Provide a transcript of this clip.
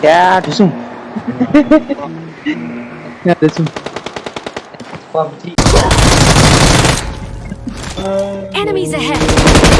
Ya, dusung. ya, dusung. Enemies ahead!